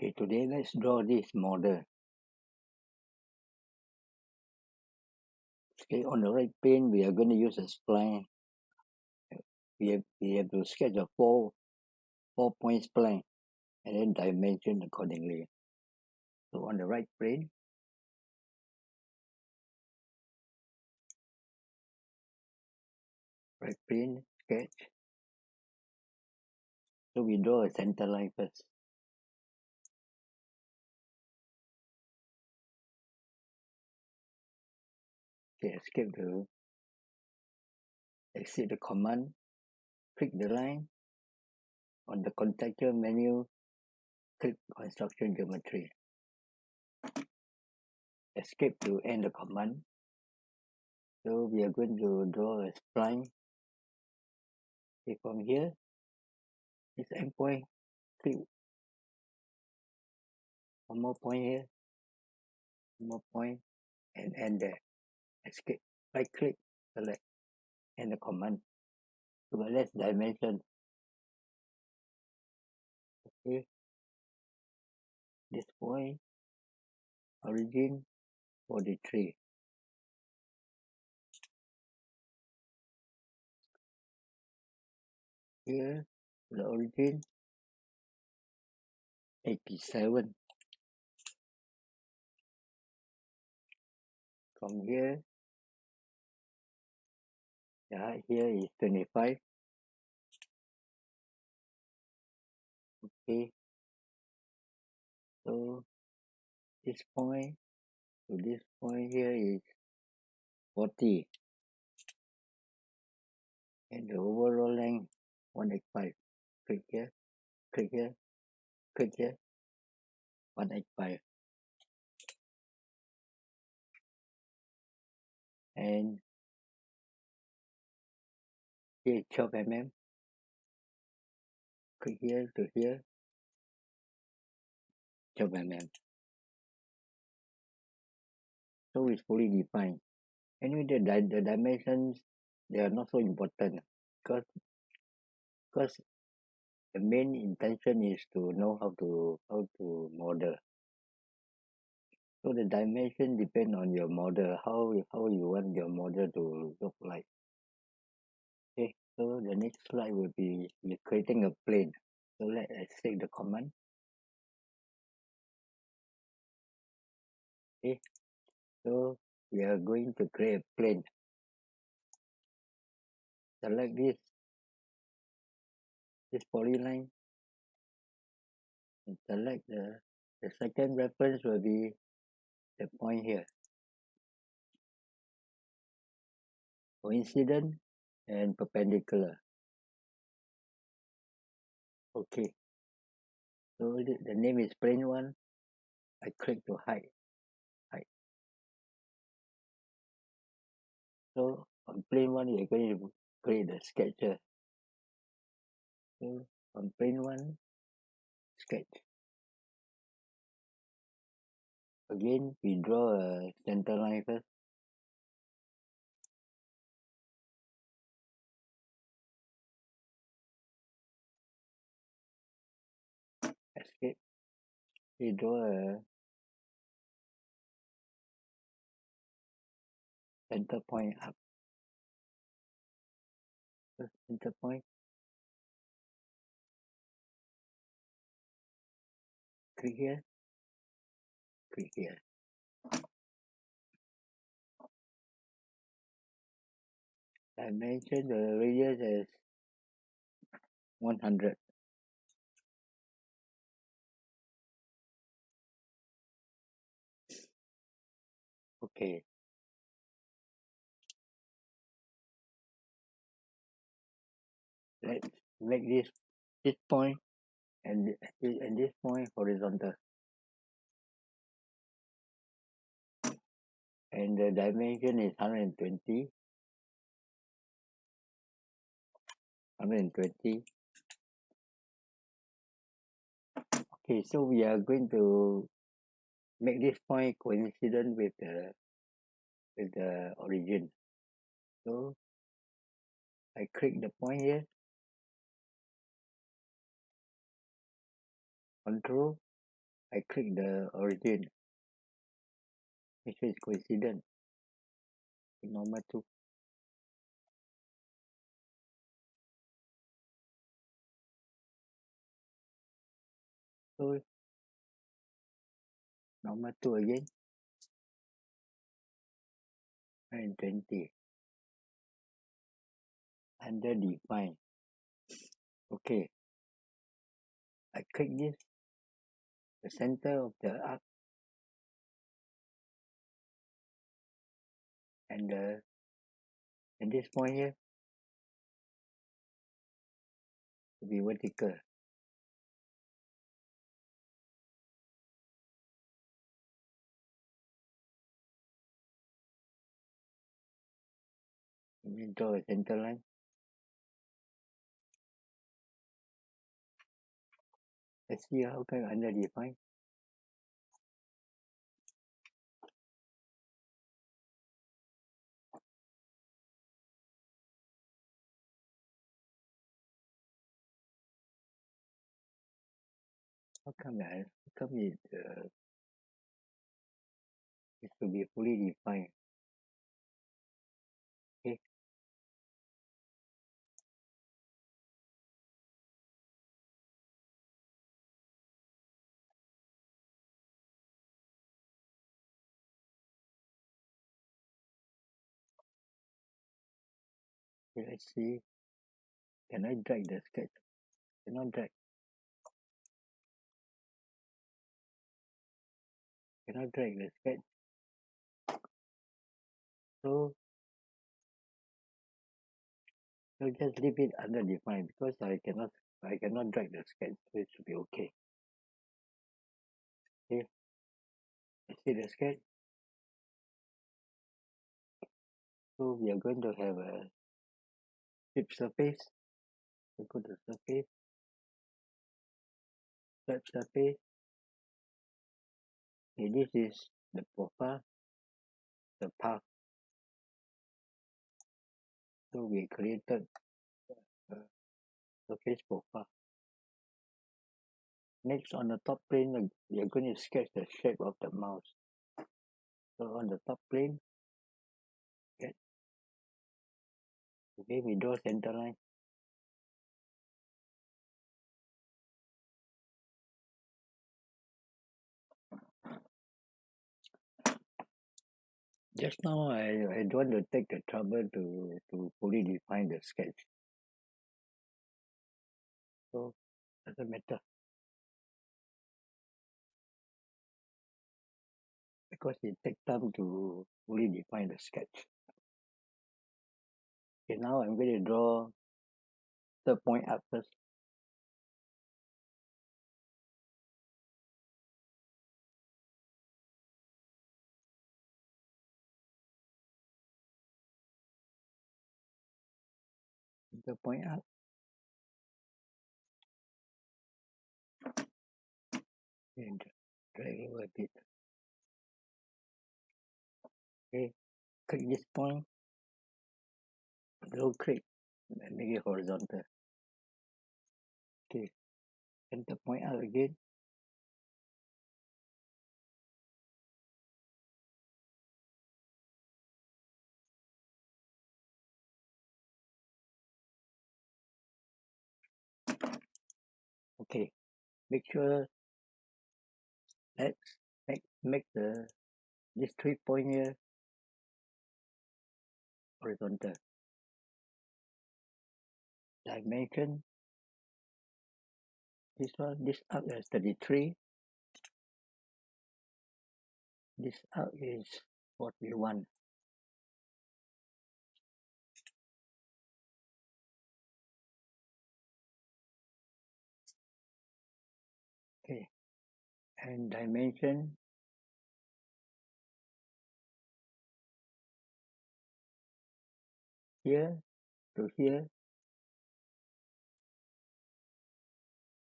Okay, today let's draw this model. Okay, on the right plane, we are going to use a spline. We have, we have to sketch a four, four point spline and then dimension accordingly. So on the right plane, right plane, sketch. So we draw a center line first. Okay, escape to exit the command, click the line. On the contextual menu, click construction geometry. Escape to end the command. So we are going to draw a spline. Okay, from here, this endpoint, click one more point here, one more point, and end there. Escape, click, select, and the command. So let's dimension. Okay, this point, origin, 43. Here, the origin, 87. From here, height here is 25. Okay, so this point to this point here is 40. And the overall length, 185. Click here, click here, click here, 185. And here 12 mm. Click here to here, 12 mm. So it's fully defined. Anyway, the, di the dimensions, they are not so important because, because the main intention is to know how to how to model. So the dimension depend on your model, how how you want your model to look like. So the next slide will be creating a plane. So let's take the command. Okay, so we are going to create a plane. Select this this polyline and select the the second reference will be the point here. Coincident and perpendicular. Okay. So the, the name is plane one. I click to hide. Hide. So on plane one, you're going to create the sketcher. So on plane one, sketch. Again, we draw a center line first. We draw a center point arc. Uh, center point. Click here. Click here. Dimension the radius as 100. Okay. Let's make this this point and this and this point horizontal. And the dimension is 120. 120. Okay, so we are going to make this point coincident with the with the origin. So I click the point here. Control. I click the origin. Make sure it's coincident normal to so normal to again and twenty. Under define okay. I click this. The center of the arc. And the and this point here. Will be vertical me draw let's see how can under define how come I how come it uh it should be fully defined okay let's see can I drag the sketch cannot drag. Cannot drag the sketch so so just leave it under define because I cannot I cannot drag the sketch so it should be okay. Okay? Let's see the sketch so we are going to have a sweep surface so go to surface sweep surface okay this is the profile the path. So we created a surface profile next on the top plane uh, we are going to sketch the shape of the mouse. So on the top plane okay we draw center line just now I I don't want to take the trouble to to fully define the sketch. So doesn't matter. Because it take time to fully define the sketch okay now I'm going to draw the point up first. Third point up and drag over a bit. Okay click this point click and make it horizontal okay. center point out again okay. Make sure let's make make the this three point here. horizontal dimension this one this arc is 33 this arc is 41 okay. And dimension. Here to here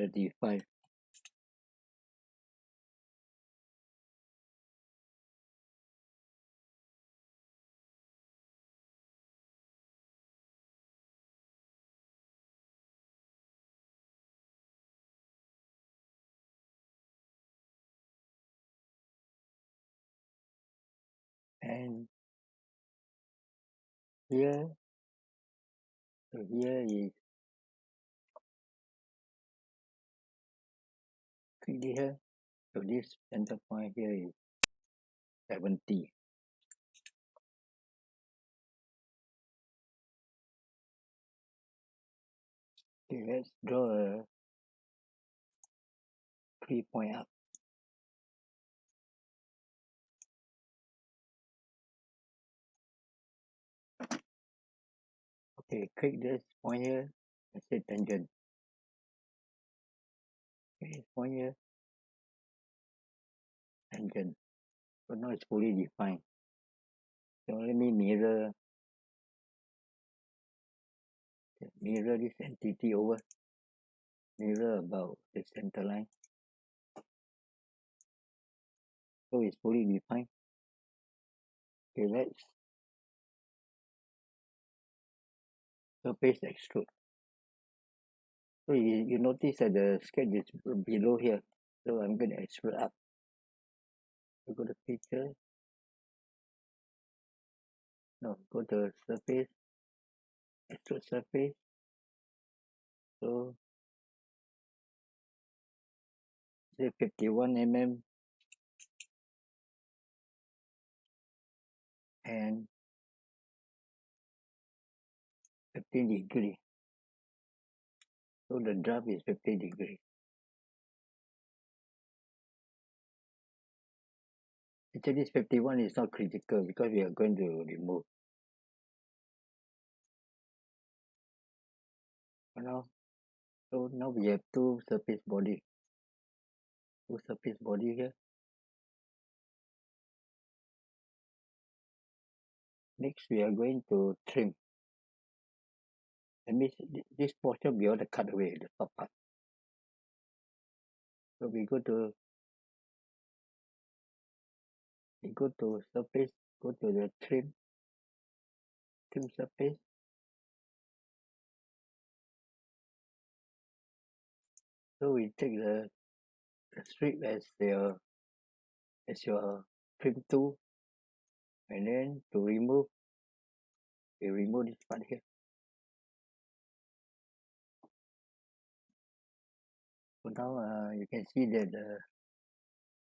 thirty-five and here so here is click here so this center point here is 70 okay let's draw a three point arc. Okay click this point here and say tangent point here tangent so now it's fully defined so let me mirror mirror this entity over. Mirror about the center line. So it's fully defined okay let's surface extrude so you, you notice that the sketch is below here. So I'm going to extrude up. So go to picture. No go to surface. Extrude surface. So say 51 mm. And 15 degree so the drop is 50 degree actually this 51 is not critical because we are going to remove now so now we have two surface body. Two surface body here. Next we are going to trim that means thi- this portion we want to cut away the top part. So we go to we go to surface go to the trim trim surface. So we take the, the strip as your as your trim tool. And then to remove we remove this part here so now uh, you can see that uh,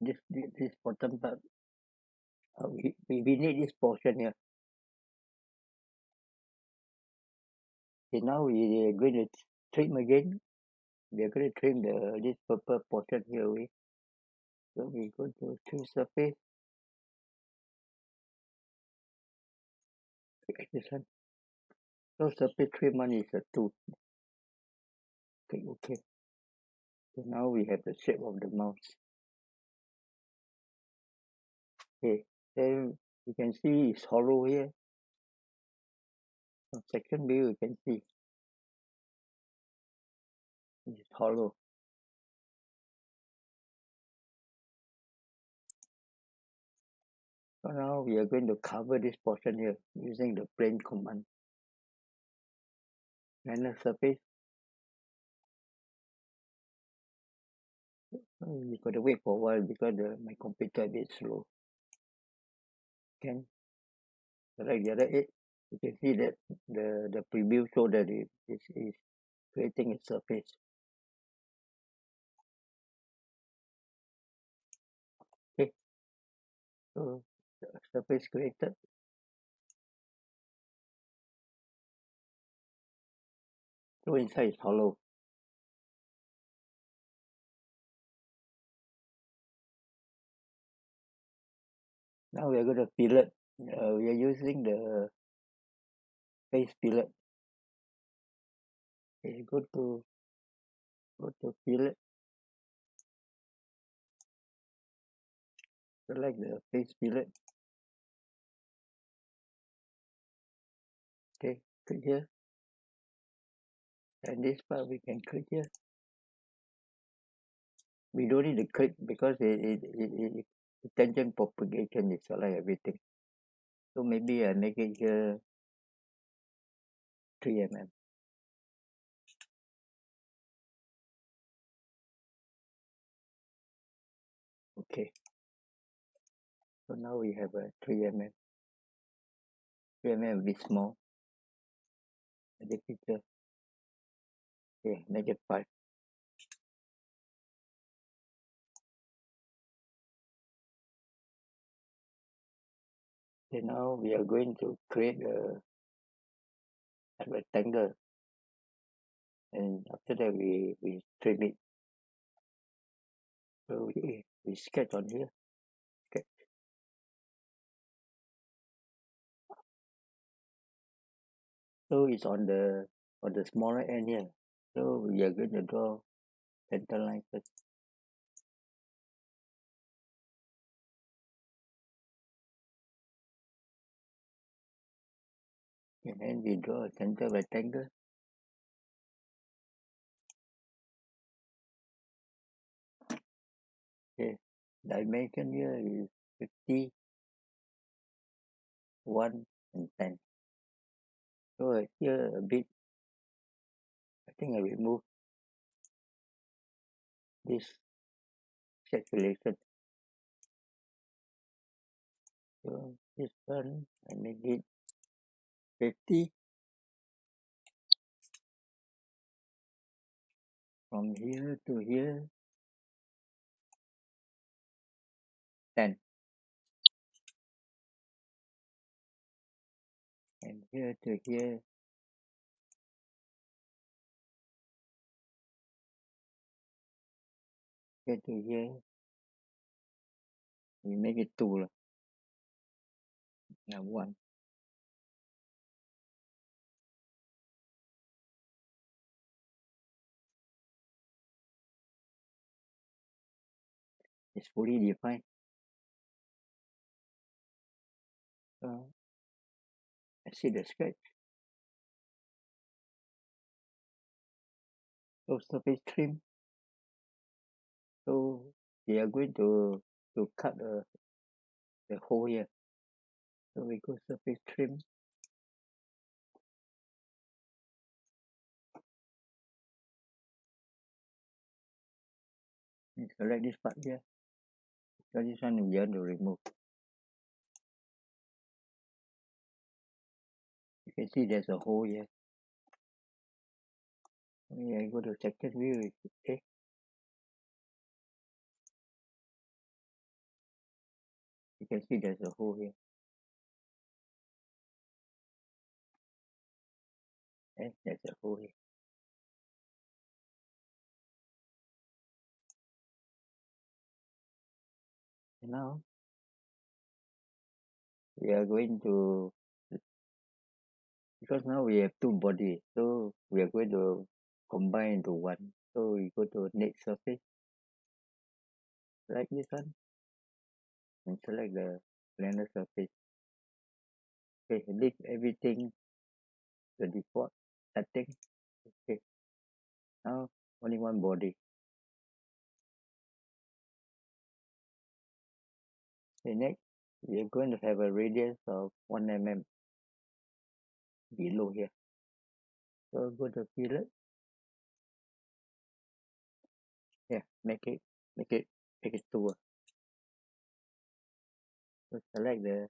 this, this this bottom part uh, we, we need this portion here. Okay now we are going to trim again. We are going to trim the this purple portion here away. So we go to trim surface. Click this one. So surface trim one is a two. Click ok so now we have the shape of the mouse. Okay then you can see it's hollow here. On second view you can see it's hollow. So now we are going to cover this portion here using the plane command. Render surface oh, you got to wait for a while because the my computer a bit slow. Can? Select the other you can see that the the preview show that it is is creating a surface. Okay. So the surface created. So inside is hollow now we are going to fillet uh, we are using the face fillet okay go to go to fillet select the face fillet okay click here. And this part we can click here. We don't need to click because it it it, it, tangent propagation is select everything. So maybe I make it here 3 mm okay. So now we have a 3 mm three M_M a bit small. The picture. Okay negative 5 okay now we are going to create a, a rectangle. And after that we we trim it. So we, we sketch on here. So it's on the on the smaller end here. So we are going to draw center line first and then we draw a center rectangle okay dimension here is 50 1 and 10 so here a bit I think I remove this calculation so this one I make it 50 from here to here. 10 and here to here. Here to here. We make it 2 lah. Now 1 it's fully defined so I see the sketch. So surface trim. So we are going to to cut the the hole here. So we go surface trim. And select this part here one we want to remove you can see there's a hole here when I go to second view okay you can see there's a hole here and there's a hole here now we are going to because now we have two body so we are going to combine into one. So we go to next surface like this one? And select the planar surface okay leave everything the default setting okay. Now only one body okay next we are going to have a radius of 1 mm below here. So go to fillet yeah make it make it make it two. So select the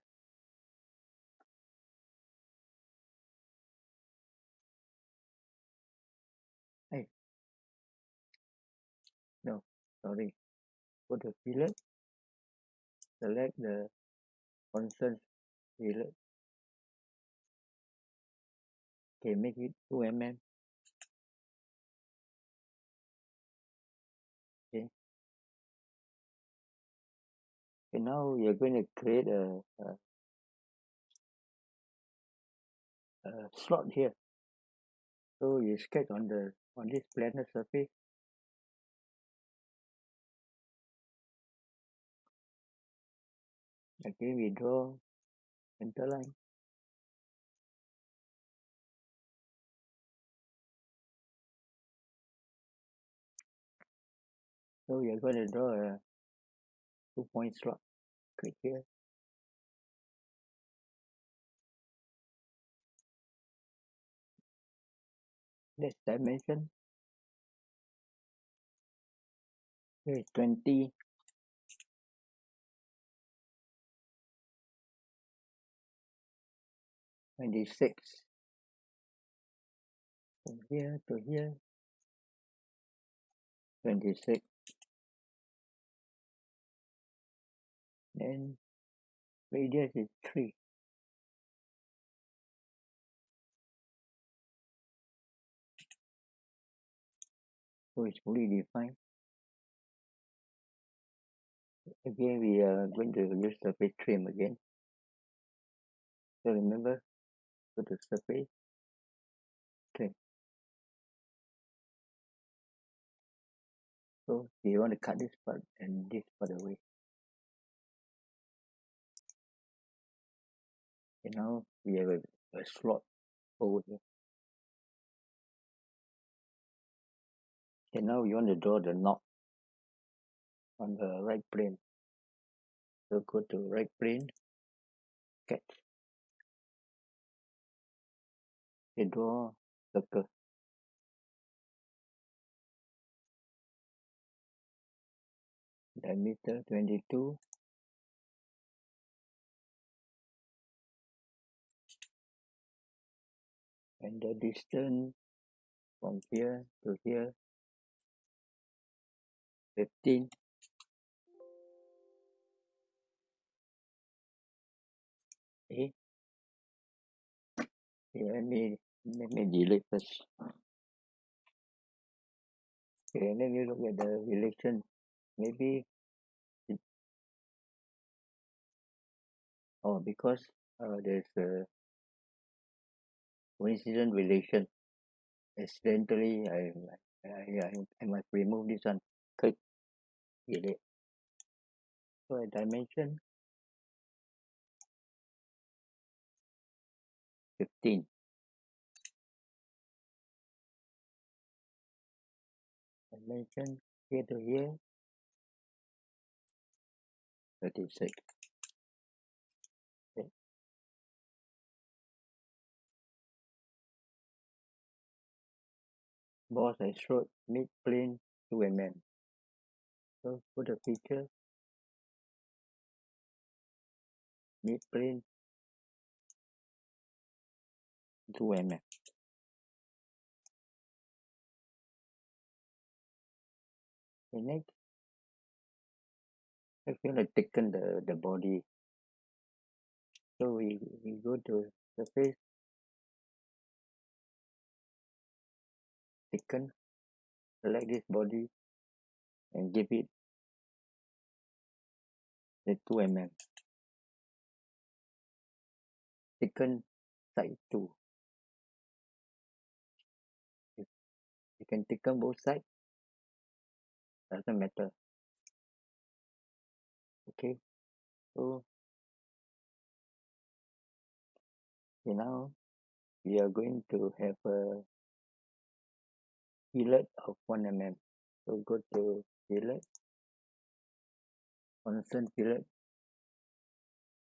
eh no sorry. Go to fillet select the constant fillet okay make it 2 mm okay. Okay now we are going to create a a a slot here. So you sketch on the on this planar surface again we draw center line. So we are going to draw a two point slot click here. Next dimension. Here is 20 26 from here to here. 26 then radius is 3 so it's fully defined again we are going to use surface trim again. So remember to surface trim so you want to cut this part and this part away? And now we have a, a slot over here. And now you want to draw the knot on the right plane. So go to right plane sketch you draw circle diameter 22 and the distance from here to here 15 okay okay let me let me delete first okay let me look at the relation maybe it oh because uh there's a coincident relation. Accidentally I I I I must remove this one. Click. Delete. So a dimension 15 dimension here to here 36 okay boss I showed mid plane to a man. So put the picture. Mid plane 2 mm okay next if you want to thicken the the body. So we we go to the surface thicken select this body and give it the 2 mm thicken side 2 you can thicken both side doesn't matter. Okay so okay now we are going to have a fillet of 1 mm so go to fillet constant fillet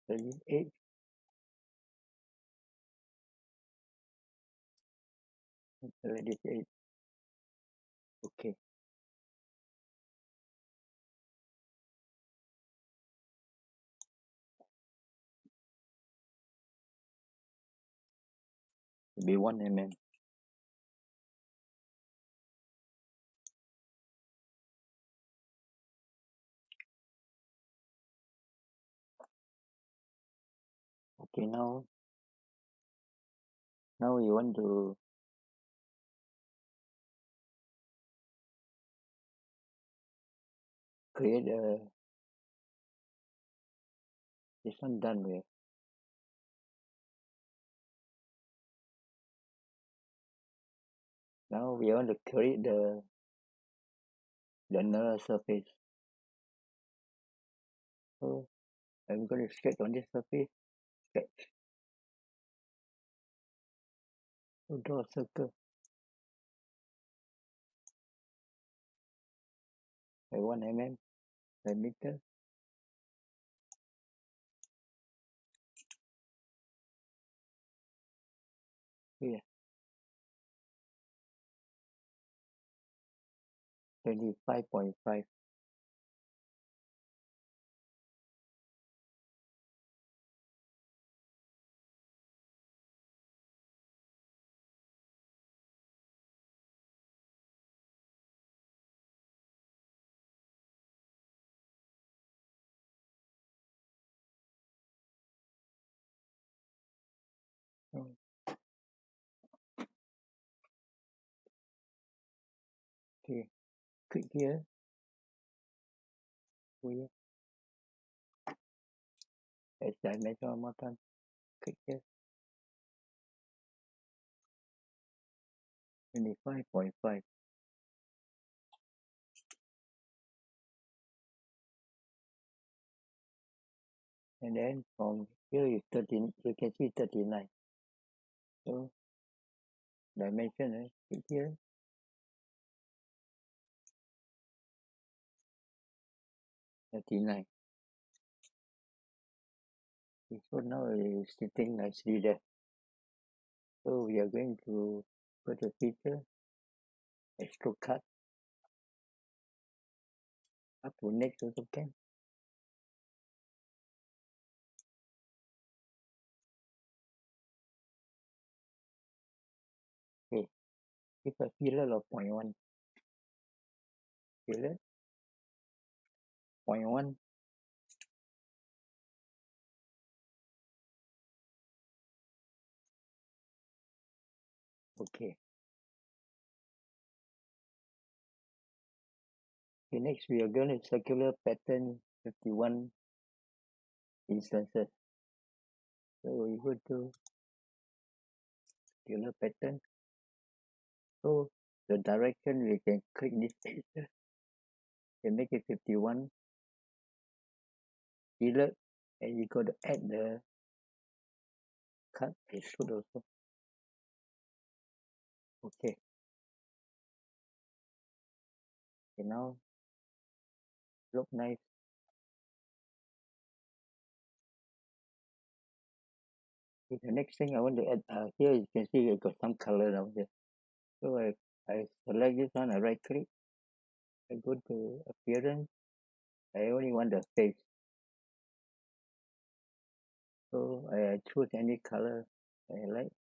38 38 be 1 mm okay now now we want to create a this one done with now we want to create the the neural surface. So I'm going to sketch on this surface sketch so draw a circle. 1 mm diameter here 25.5 click here go here as I mentioned one more time? Click here twenty five point five. And then from here is thirteen you can see thirty nine so dimension eh click here thirty nine so now is sitting nicely there so we are going to go to feature extrude cut up to next also can okay give a fillet of point one 21โอเค Okay, next we are going to circular pattern 51 instances. So we go to circular pattern. So the direction we can click this can make it 51 skillet and you got to add the cut and shoot also okay. And now look nice. Okay, the next thing I want to add uh, here you can see I got some color down here. So I, I select this one I right click I go to appearance I only want the face so I choose any colour I like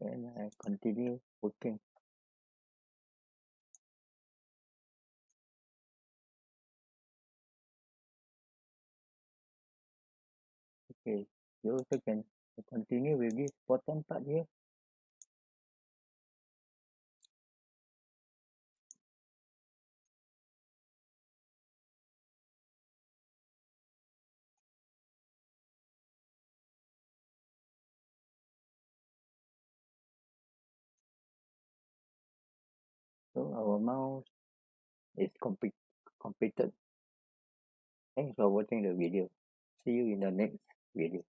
and I continue working. Okay you also can continue with this bottom part here our mouse is complete completed. Thanks for watching the video. See you in the next video